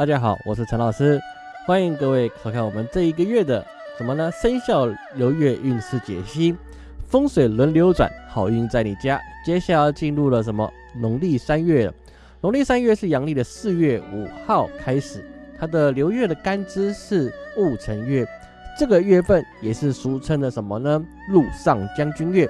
大家好，我是陈老师，欢迎各位收看我们这一个月的什么呢？生肖流月运势解析，风水轮流转，好运在你家。接下来进入了什么？农历三月，农历三月是阳历的四月五号开始，它的流月的干支是戊辰月，这个月份也是俗称的什么呢？陆上将军月。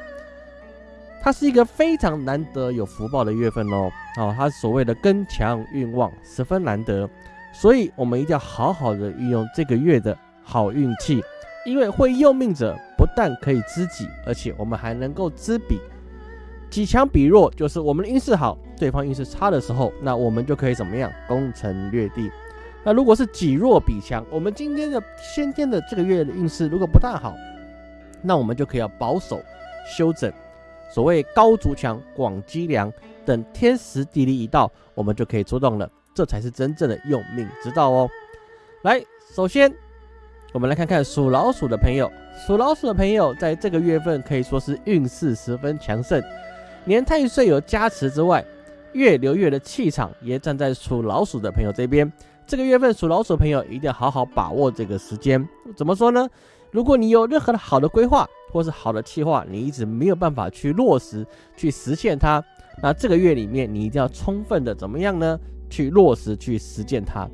它是一个非常难得有福报的月份哦，哦，它所谓的根强运旺，十分难得，所以我们一定要好好的运用这个月的好运气，因为会用命者不但可以知己，而且我们还能够知彼，己强彼弱，就是我们的运势好，对方运势差的时候，那我们就可以怎么样攻城略地。那如果是己弱彼强，我们今天的先天的这个月的运势如果不大好，那我们就可以要保守休整。所谓高筑墙，广积粮，等天时地利一到，我们就可以出动了。这才是真正的用命之道哦。来，首先我们来看看属老鼠的朋友。属老鼠的朋友在这个月份可以说是运势十分强盛，年太岁有加持之外，月流月的气场也站在属老鼠的朋友这边。这个月份属老鼠的朋友一定要好好把握这个时间。怎么说呢？如果你有任何的好的规划，或是好的计划，你一直没有办法去落实、去实现它。那这个月里面，你一定要充分的怎么样呢？去落实、去实践它。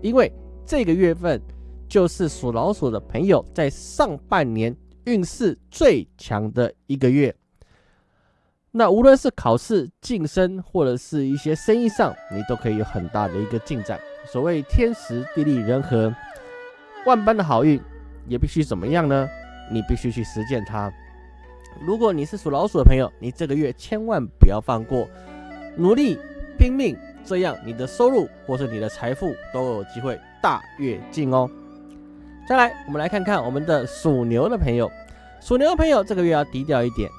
因为这个月份就是属老鼠的朋友在上半年运势最强的一个月。那无论是考试、晋升，或者是一些生意上，你都可以有很大的一个进展。所谓天时地利人和，万般的好运，也必须怎么样呢？你必须去实践它。如果你是属老鼠的朋友，你这个月千万不要放过，努力拼命，这样你的收入或是你的财富都有机会大跃进哦。再来，我们来看看我们的属牛的朋友。属牛的朋友这个月要低调一点。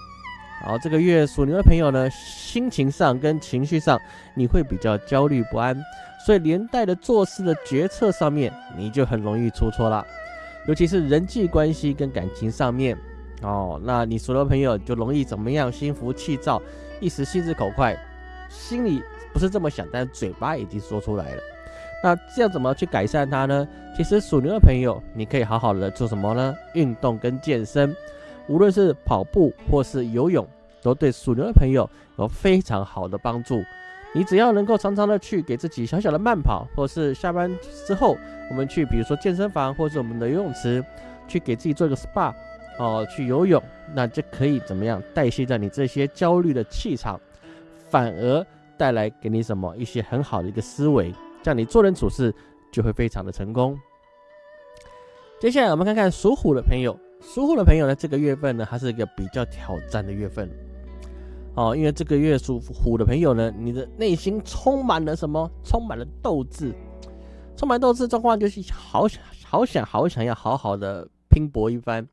好，这个月属牛的朋友呢，心情上跟情绪上你会比较焦虑不安，所以连带的做事的决策上面你就很容易出错了。尤其是人际关系跟感情上面，哦，那你属牛朋友就容易怎么样？心浮气躁，一时心直口快，心里不是这么想，但嘴巴已经说出来了。那这样怎么去改善它呢？其实属牛的朋友，你可以好好的做什么呢？运动跟健身，无论是跑步或是游泳，都对属牛的朋友有非常好的帮助。你只要能够常常的去给自己小小的慢跑，或是下班之后，我们去比如说健身房或者我们的游泳池，去给自己做一个 SPA，哦，去游泳，那就可以怎么样代谢掉你这些焦虑的气场，反而带来给你什么一些很好的一个思维，这样你做人处事就会非常的成功。接下来我们看看属虎的朋友，属虎的朋友呢，这个月份呢，还是一个比较挑战的月份。哦，因为这个月属虎的朋友呢，你的内心充满了什么？充满了斗志，充满斗志状况就是好想、好想、好想要好好的拼搏一番，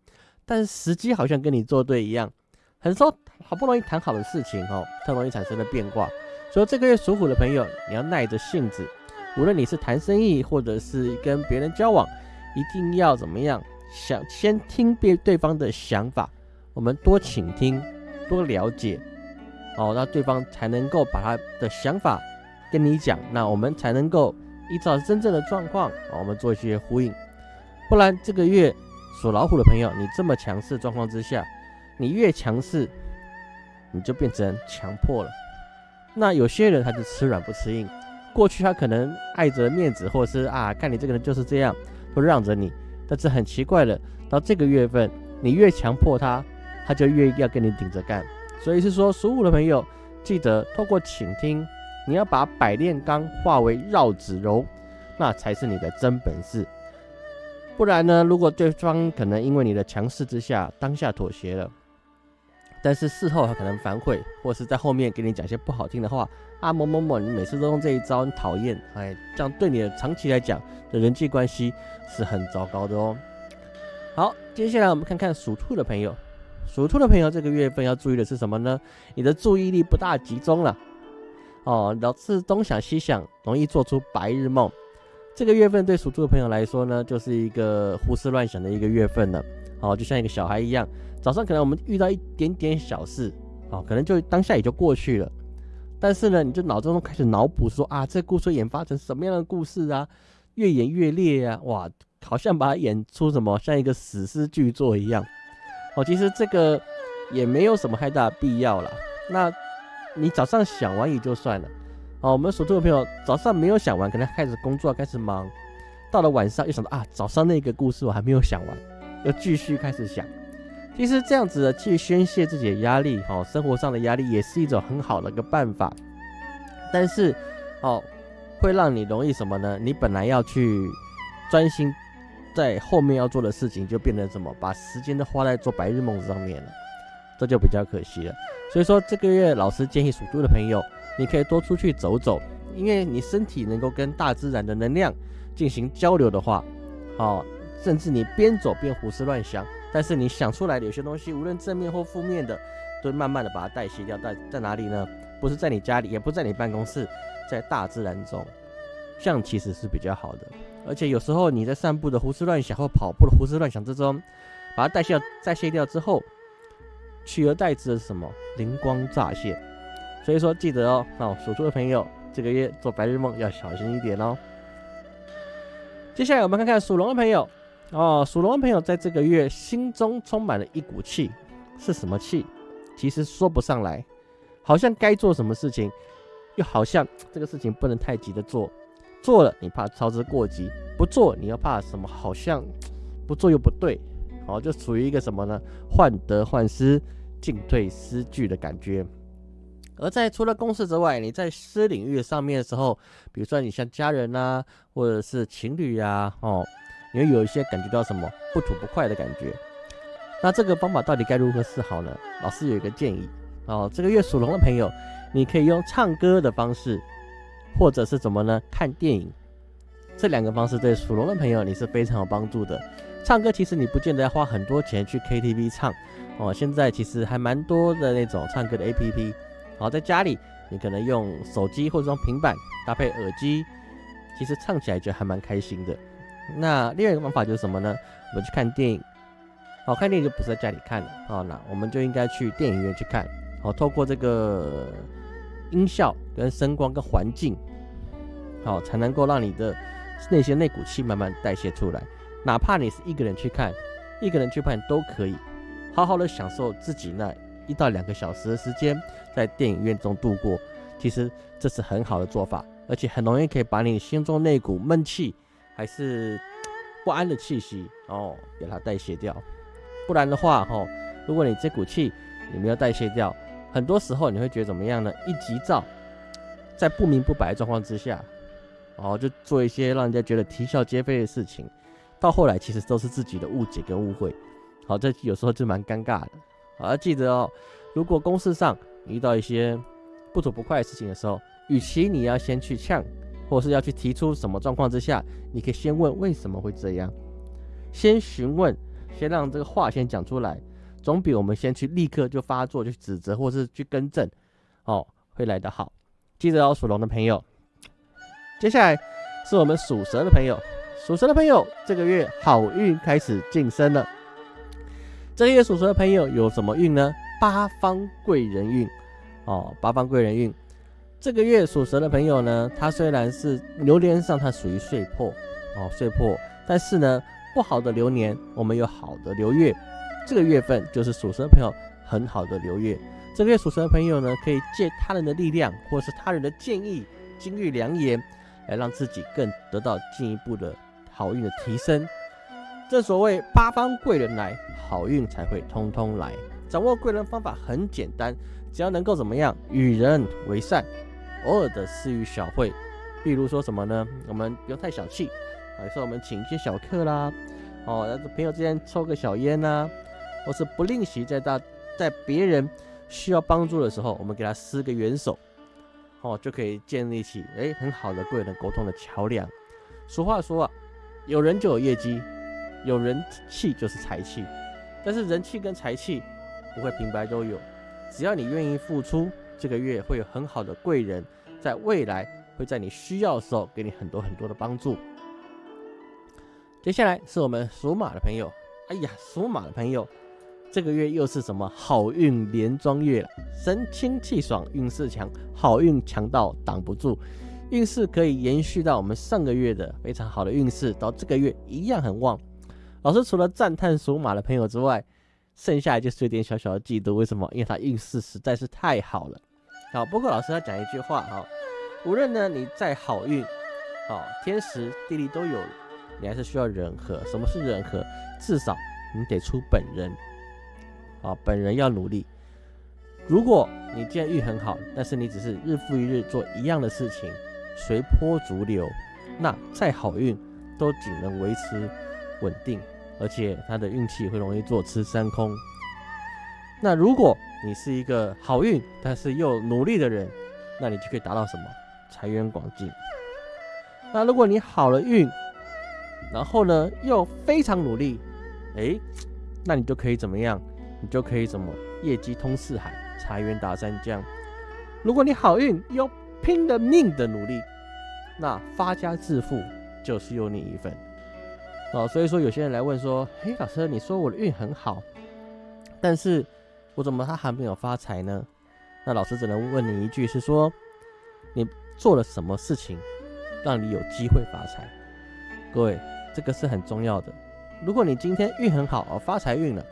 但时机好像跟你作对一样，很说好不容易谈好的事情哦，特容易产生了变卦。所以这个月属虎的朋友，你要耐着性子，无论你是谈生意或者是跟别人交往，一定要怎么样？想先听别对方的想法，我们多倾听，多了解。哦，那对方才能够把他的想法跟你讲，那我们才能够依照真正的状况，我们做一些呼应。不然这个月属老虎的朋友，你这么强势状况之下，你越强势，你就变成强迫了。那有些人他就吃软不吃硬，过去他可能爱着面子，或者是啊，看你这个人就是这样，都让着你。但是很奇怪的，到这个月份，你越强迫他，他就越要跟你顶着干。所以是说，属虎的朋友，记得透过倾听，你要把百炼钢化为绕指柔，那才是你的真本事。不然呢，如果对方可能因为你的强势之下，当下妥协了，但是事后他可能反悔，或是在后面给你讲些不好听的话啊，某某某，你每次都用这一招，你讨厌，哎，这样对你的长期来讲的人际关系是很糟糕的哦。好，接下来我们看看属兔的朋友。属兔的朋友，这个月份要注意的是什么呢？你的注意力不大集中了，哦，老是东想西想，容易做出白日梦。这个月份对属兔的朋友来说呢，就是一个胡思乱想的一个月份了。哦，就像一个小孩一样，早上可能我们遇到一点点小事，哦，可能就当下也就过去了。但是呢，你就脑中开始脑补说啊，这故事演发成什么样的故事啊？越演越烈啊！哇，好像把它演出什么像一个史诗巨作一样。哦，其实这个也没有什么太大必要了。那你早上想完也就算了。哦，我们属兔的朋友早上没有想完，可能开始工作开始忙，到了晚上又想到啊，早上那个故事我还没有想完，又继续开始想。其实这样子的去宣泄自己的压力，哦，生活上的压力也是一种很好的一个办法。但是，哦，会让你容易什么呢？你本来要去专心在后面要做的事情，就变成什么？把时间都花在做白日梦上面了，这就比较可惜了。所以说，这个月老师建议属猪的朋友，你可以多出去走走，因为你身体能够跟大自然的能量进行交流的话，哦，甚至你边走边胡思乱想。但是你想出来的有些东西，无论正面或负面的，都慢慢的把它代谢掉。在在哪里呢？不是在你家里，也不在你办公室，在大自然中，这样其实是比较好的。而且有时候你在散步的胡思乱想或跑步的胡思乱想之中，把它代谢代谢掉之后，取而代之的是什么？灵光乍现。所以说记得哦，那属猪的朋友这个月做白日梦要小心一点哦。接下来我们看看属龙的朋友。哦，属龙的朋友在这个月心中充满了一股气，是什么气？其实说不上来，好像该做什么事情，又好像这个事情不能太急的做，做了你怕操之过急，不做你又怕什么？好像不做又不对，哦，就处于一个什么呢？患得患失、进退失据的感觉。而在除了公事之外，你在私领域上面的时候，比如说你像家人呐，或者是情侣呀，哦。你会有一些感觉到什么不吐不快的感觉，那这个方法到底该如何是好呢？老师有一个建议哦，这个月属龙的朋友，你可以用唱歌的方式，或者是怎么呢？看电影，这两个方式对属龙的朋友你是非常有帮助的。唱歌其实你不见得要花很多钱去 KTV 唱哦，现在其实还蛮多的那种唱歌的 APP，好，在家里你可能用手机或者用平板搭配耳机，其实唱起来就还蛮开心的。那另外一个方法就是什么呢？我们去看电影，好看电影就不是在家里看了啊，那我们就应该去电影院去看，好，透过这个音效跟声光跟环境，好，才能够让你的那些那股气慢慢代谢出来。哪怕你是一个人去看，一个人去看都可以，好好的享受自己那一到两个小时的时间在电影院中度过。其实这是很好的做法，而且很容易可以把你心中那股闷气。还是不安的气息哦，给它代谢掉。不然的话，哈，如果你这股气你没有代谢掉，很多时候你会觉得怎么样呢？一急躁，在不明不白的状况之下，哦，就做一些让人家觉得啼笑皆非的事情，到后来其实都是自己的误解跟误会。好，这有时候就蛮尴尬的。好，要记得哦，如果公事上遇到一些不吐不快的事情的时候，与其你要先去呛。或是要去提出什么状况之下，你可以先问为什么会这样，先询问，先让这个话先讲出来，总比我们先去立刻就发作去指责或是去更正，哦，会来得好。记得哦，属龙的朋友，接下来是我们属蛇的朋友，属蛇的朋友这个月好运开始晋升了。这个月属蛇的朋友有什么运呢？八方贵人运，哦，八方贵人运。这个月属蛇的朋友呢，他虽然是流年上他属于岁破哦，岁破，但是呢，不好的流年我们有好的流月，这个月份就是属蛇朋友很好的流月。这个月属蛇的朋友呢，可以借他人的力量，或是他人的建议、金玉良言，来让自己更得到进一步的好运的提升。正所谓八方贵人来，好运才会通通来。掌握贵人方法很简单，只要能够怎么样，与人为善。偶尔的私语小会，比如说什么呢？我们不要太小气，有时候我们请一些小客啦，哦，朋友之间抽个小烟呐，或是不吝惜在大在别人需要帮助的时候，我们给他施个援手，哦，就可以建立起哎很好的贵人沟通的桥梁。俗话说啊，有人就有业绩，有人气就是财气，但是人气跟财气不会平白都有，只要你愿意付出。这个月会有很好的贵人，在未来会在你需要的时候给你很多很多的帮助。接下来是我们属马的朋友，哎呀，属马的朋友，这个月又是什么好运连庄月了，神清气爽，运势强，好运强到挡不住，运势可以延续到我们上个月的非常好的运势，到这个月一样很旺。老师除了赞叹属马的朋友之外，剩下就是有点小小的嫉妒，为什么？因为他运势实在是太好了。好，波克老师要讲一句话哈，无论呢你再好运，好天时地利都有，你还是需要人和。什么是人和？至少你得出本人。啊，本人要努力。如果你既然运很好，但是你只是日复一日做一样的事情，随波逐流，那再好运都仅能维持稳定，而且他的运气会容易坐吃山空。那如果你是一个好运但是又努力的人，那你就可以达到什么财源广进。那如果你好了运，然后呢又非常努力，哎，那你就可以怎么样？你就可以怎么业绩通四海，财源达三江。如果你好运又拼了命的努力，那发家致富就是有你一份。哦，所以说有些人来问说：“嘿，老师，你说我的运很好，但是我怎么他还没有发财呢？”那老师只能问你一句，是说你做了什么事情让你有机会发财？各位，这个是很重要的。如果你今天运很好，而发财运了。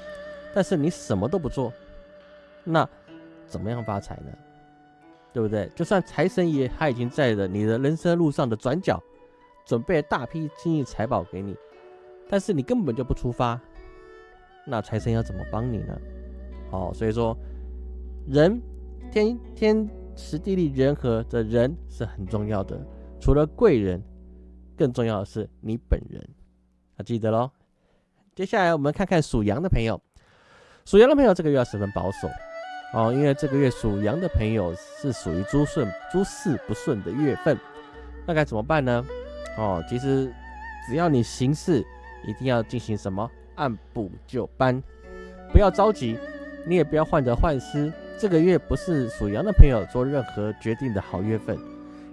但是你什么都不做，那怎么样发财呢？对不对？就算财神爷他已经在了你的人生路上的转角，准备大批金银财宝给你，但是你根本就不出发，那财神要怎么帮你呢？哦，所以说人天天时地利人和的人是很重要的，除了贵人，更重要的是你本人，要记得喽。接下来我们看看属羊的朋友。属羊的朋友，这个月要十分保守哦，因为这个月属羊的朋友是属于诸顺诸事不顺的月份，那该怎么办呢？哦，其实只要你行事一定要进行什么按部就班，不要着急，你也不要患得患失。这个月不是属羊的朋友做任何决定的好月份，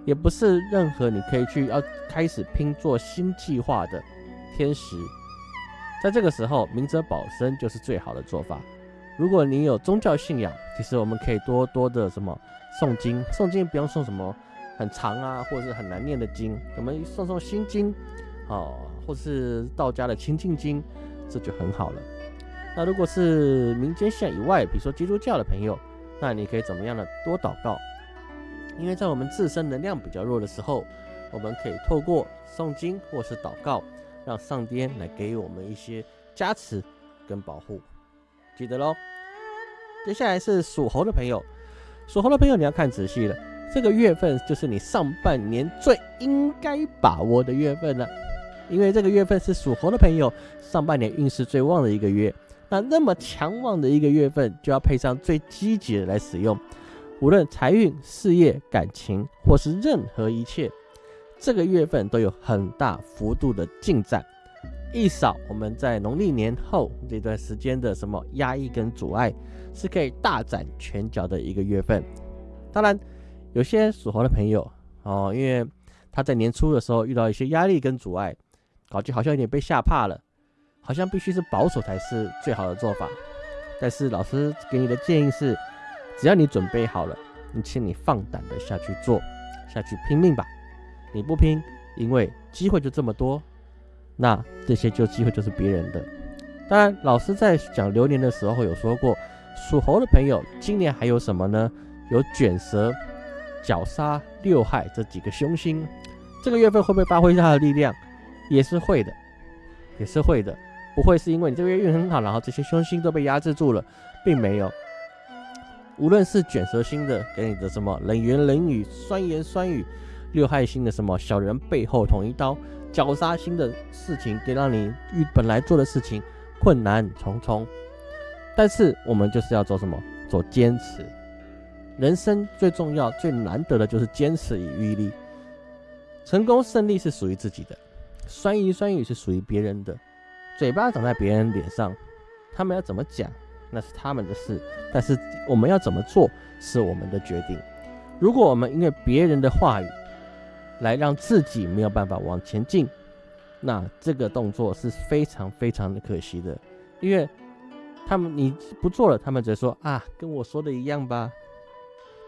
也不是任何你可以去要开始拼做新计划的天时。在这个时候，明哲保身就是最好的做法。如果你有宗教信仰，其实我们可以多多的什么诵经，诵经不用诵什么很长啊，或者是很难念的经，我们诵诵心经，哦，或是道家的清净经，这就很好了。那如果是民间信仰以外，比如说基督教的朋友，那你可以怎么样呢？多祷告，因为在我们自身能量比较弱的时候，我们可以透过诵经或是祷告。让上天来给予我们一些加持跟保护，记得喽。接下来是属猴的朋友，属猴的朋友你要看仔细了，这个月份就是你上半年最应该把握的月份了，因为这个月份是属猴的朋友上半年运势最旺的一个月。那那么强旺的一个月份，就要配上最积极的来使用，无论财运、事业、感情或是任何一切。这个月份都有很大幅度的进展，一扫我们在农历年后这段时间的什么压抑跟阻碍，是可以大展拳脚的一个月份。当然，有些属猴的朋友哦，因为他在年初的时候遇到一些压力跟阻碍，感觉好像有点被吓怕了，好像必须是保守才是最好的做法。但是老师给你的建议是，只要你准备好了，你请你放胆的下去做，下去拼命吧。你不拼，因为机会就这么多，那这些就机会就是别人的。当然，老师在讲流年的时候有说过，属猴的朋友今年还有什么呢？有卷舌、绞杀、六害这几个凶星，这个月份会不会发挥它的力量？也是会的，也是会的。不会是因为你这个月运很好，然后这些凶星都被压制住了，并没有。无论是卷舌星的给你的什么冷言冷语、酸言酸语。六害星的什么小人背后捅一刀，绞杀星的事情，给让你遇本来做的事情困难重重。但是我们就是要做什么？做坚持。人生最重要、最难得的就是坚持与毅力。成功胜利是属于自己的，酸言酸语是属于别人的。嘴巴长在别人脸上，他们要怎么讲那是他们的事，但是我们要怎么做是我们的决定。如果我们因为别人的话语，来让自己没有办法往前进，那这个动作是非常非常的可惜的，因为他们你不做了，他们只会说啊，跟我说的一样吧。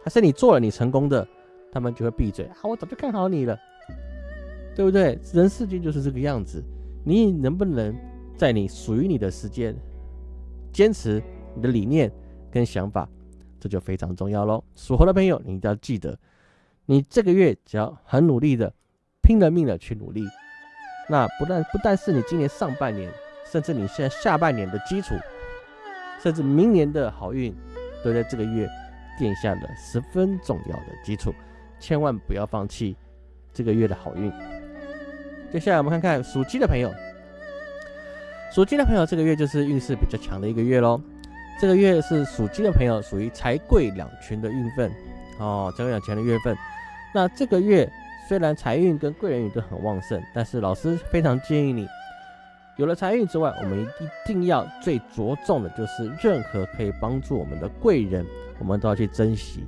还是你做了，你成功的，他们就会闭嘴啊，我早就看好你了，对不对？人世间就是这个样子，你能不能在你属于你的时间，坚持你的理念跟想法，这就非常重要喽。属猴的朋友，你一定要记得，你这个月只要很努力的，拼了命的去努力，那不但不但是你今年上半年，甚至你现在下半年的基础。甚至明年的好运，都在这个月垫下了十分重要的基础，千万不要放弃这个月的好运。接下来我们看看属鸡的朋友，属鸡的朋友这个月就是运势比较强的一个月喽。这个月是属鸡的朋友属于财贵两全的运份哦，财贵两全的月份。那这个月虽然财运跟贵人运都很旺盛，但是老师非常建议你。有了财运之外，我们一定要最着重的就是任何可以帮助我们的贵人，我们都要去珍惜。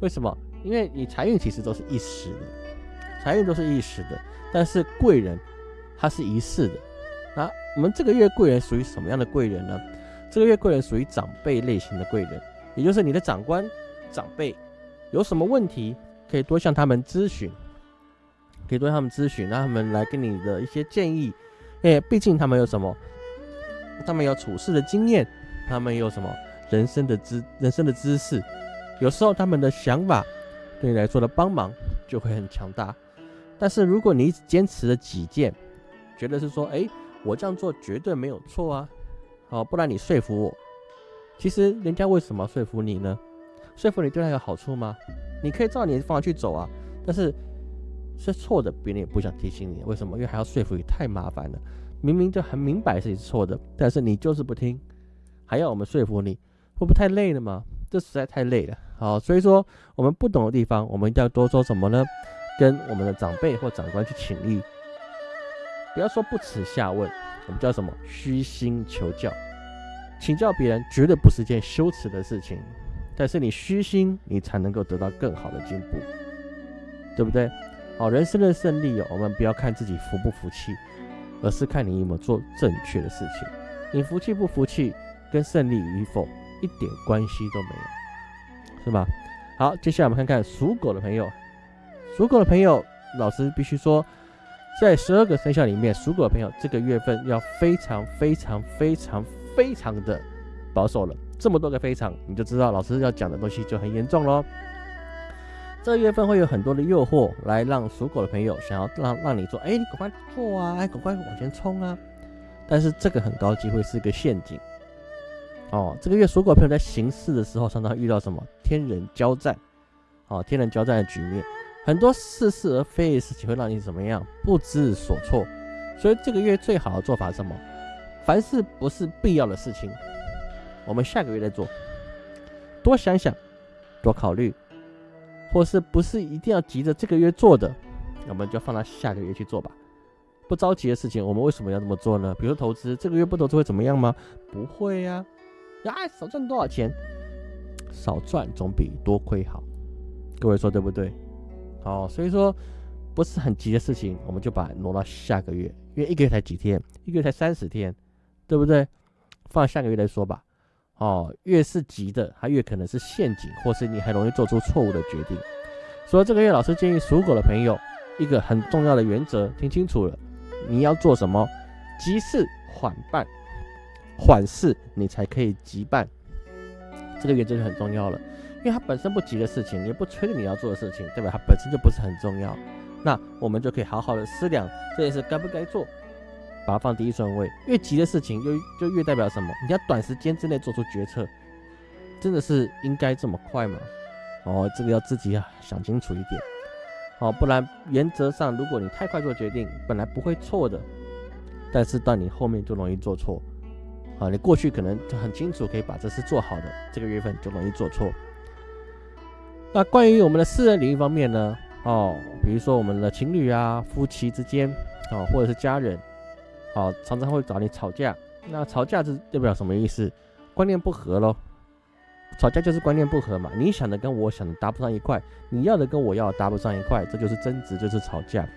为什么？因为你财运其实都是一时的，财运都是一时的，但是贵人他是一世的。那我们这个月贵人属于什么样的贵人呢？这个月贵人属于长辈类型的贵人，也就是你的长官、长辈有什么问题，可以多向他们咨询，可以多向他们咨询，让他们来给你的一些建议。哎，毕竟他们有什么？他们有处事的经验，他们有什么人生的知人生的知识？有时候他们的想法对你来说的帮忙就会很强大。但是如果你坚持了己见，觉得是说，哎，我这样做绝对没有错啊，好，不然你说服我。其实人家为什么说服你呢？说服你对他有好处吗？你可以照你的方法去走啊，但是。是错的，别人也不想提醒你，为什么？因为还要说服你，太麻烦了。明明就很明白是错的，但是你就是不听，还要我们说服你，会不会太累了吗？这实在太累了。好，所以说我们不懂的地方，我们一定要多说什么呢？跟我们的长辈或长官去请益，不要说不耻下问，我们叫什么？虚心求教。请教别人绝对不是件羞耻的事情，但是你虚心，你才能够得到更好的进步，对不对？好，人生的胜利哦，我们不要看自己服不服气，而是看你有没有做正确的事情。你服气不服气，跟胜利与否一点关系都没有，是吧？好，接下来我们看看属狗的朋友。属狗的朋友，老师必须说，在十二个生肖里面，属狗的朋友这个月份要非常非常非常非常的保守了。这么多个非常，你就知道老师要讲的东西就很严重喽。这个月份会有很多的诱惑，来让属狗的朋友想要让让你做，哎，你赶快做啊，哎，赶快往前冲啊！但是这个很高机会是个陷阱哦。这个月属狗朋友在行事的时候，常常遇到什么天人交战，哦，天人交战的局面，很多似是而非的事情会让你怎么样不知所措。所以这个月最好的做法是什么？凡事不是必要的事情，我们下个月再做，多想想，多考虑。或是不是一定要急着这个月做的，我们就放到下个月去做吧。不着急的事情，我们为什么要这么做呢？比如说投资，这个月不投资会怎么样吗？不会呀，呀，少赚多少钱？少赚总比多亏好。各位说对不对？哦，所以说不是很急的事情，我们就把挪到下个月，因为一个月才几天，一个月才三十天，对不对？放下个月再说吧。哦，越是急的，它越可能是陷阱，或是你很容易做出错误的决定。所以这个月，老师建议属狗的朋友一个很重要的原则，听清楚了，你要做什么？急事缓办，缓事你才可以急办。这个原则就很重要了，因为它本身不急的事情，也不催着你要做的事情，对吧？它本身就不是很重要，那我们就可以好好的思量这件事该不该做。把它放第一顺位，越急的事情，就就越代表什么？你要短时间之内做出决策，真的是应该这么快吗？哦，这个要自己要想清楚一点，哦，不然原则上，如果你太快做决定，本来不会错的，但是到你后面就容易做错。啊，你过去可能就很清楚可以把这事做好的，这个月份就容易做错。那关于我们的私人领域方面呢？哦，比如说我们的情侣啊、夫妻之间，啊，或者是家人。好，常常会找你吵架。那吵架是代表什么意思？观念不合喽。吵架就是观念不合嘛。你想的跟我想的搭不上一块，你要的跟我要的搭不上一块，这就是争执，就是吵架。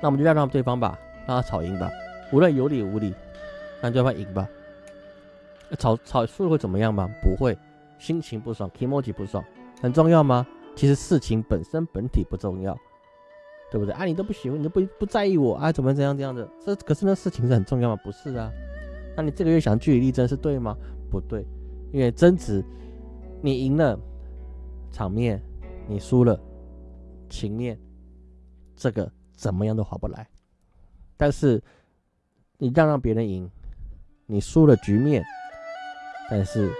那我们就让让对方吧，让他吵赢吧，无论有理无理，让对方赢吧。吵吵输了会怎么样吗？不会，心情不爽 e m o j i 不爽，很重要吗？其实事情本身本体不重要，对不对？啊，你都不喜欢，你都不不在意我啊，怎么怎样这样的？这可是那事情是很重要吗？不是啊。那你这个月想据理力争是对吗？不对，因为争执，你赢了场面，你输了情面，这个怎么样都划不来。但是你让让别人赢，你输了局面，但是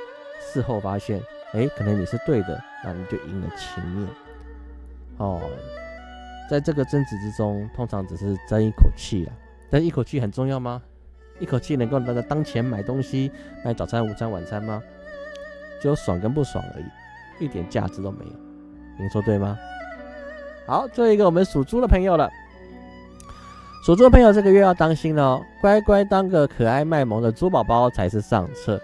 事后发现，哎，可能你是对的，那你就赢了情面。哦，在这个争执之中，通常只是争一口气啊，但一口气很重要吗？一口气能够让他当钱买东西、买早餐、午餐、晚餐吗？只有爽跟不爽而已，一点价值都没有。您说对吗？好，最后一个我们属猪的朋友了。属猪的朋友这个月要当心了哦，乖乖当个可爱卖萌的猪宝宝才是上策。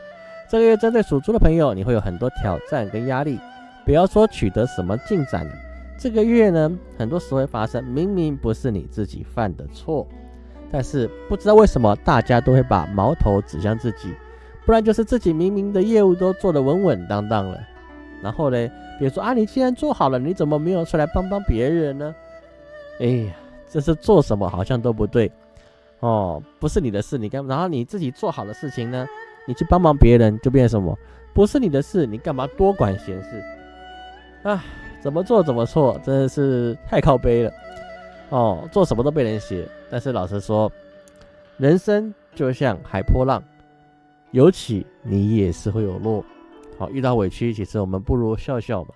这个月针对属猪的朋友，你会有很多挑战跟压力。不要说取得什么进展了，这个月呢，很多时候会发生明明不是你自己犯的错。但是不知道为什么，大家都会把矛头指向自己，不然就是自己明明的业务都做得稳稳当当了，然后呢，比如说啊，你既然做好了，你怎么没有出来帮帮别人呢？哎呀，这是做什么好像都不对哦，不是你的事，你干，然后你自己做好的事情呢，你去帮忙别人就变什么？不是你的事，你干嘛多管闲事？啊，怎么做怎么错，真的是太靠背了。哦，做什么都被人写，但是老实说，人生就像海波浪，有起你也是会有落。好，遇到委屈，其实我们不如笑笑吧。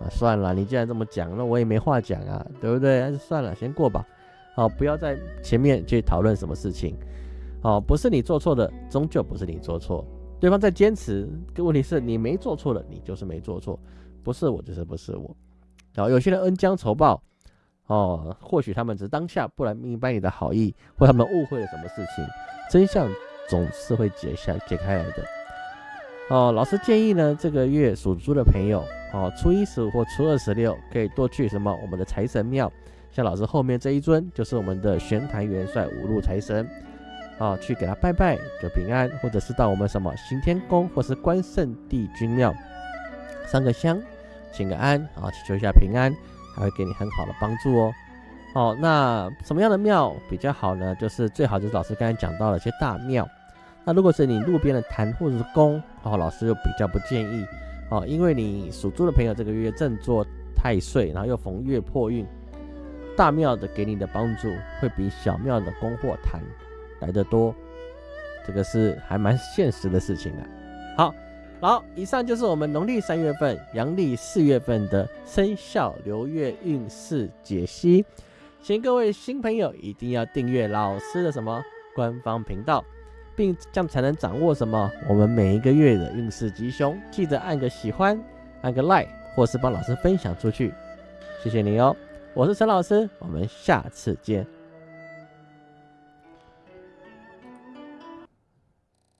啊，算了，你既然这么讲，那我也没话讲啊，对不对？还是算了，先过吧。好，不要在前面去讨论什么事情。好，不是你做错的，终究不是你做错。对方在坚持，问题是你没做错的，你就是没做错，不是我就是不是我。好，有些人恩将仇报。哦，或许他们只是当下不能明白你的好意，或他们误会了什么事情，真相总是会解下解开来的。哦，老师建议呢，这个月属猪的朋友，哦，初一十五或初二十六可以多去什么我们的财神庙，像老师后面这一尊就是我们的玄坛元帅五路财神，啊，去给他拜拜就平安，或者是到我们什么行天宫或是关圣帝君庙上个香，请个安，啊，祈求一下平安。还会给你很好的帮助哦。哦，那什么样的庙比较好呢？就是最好就是老师刚才讲到了一些大庙。那如果是你路边的坛或者是宫，哦，老师就比较不建议哦，因为你属猪的朋友这个月正做太岁，然后又逢月破运，大庙的给你的帮助会比小庙的宫或坛来得多。这个是还蛮现实的事情啊。好。好，以上就是我们农历三月份、阳历四月份的生肖流月运势解析，请各位新朋友一定要订阅老师的什么官方频道，并这样才能掌握什么我们每一个月的运势吉凶。记得按个喜欢，按个 like，或是帮老师分享出去，谢谢你哦。我是陈老师，我们下次见。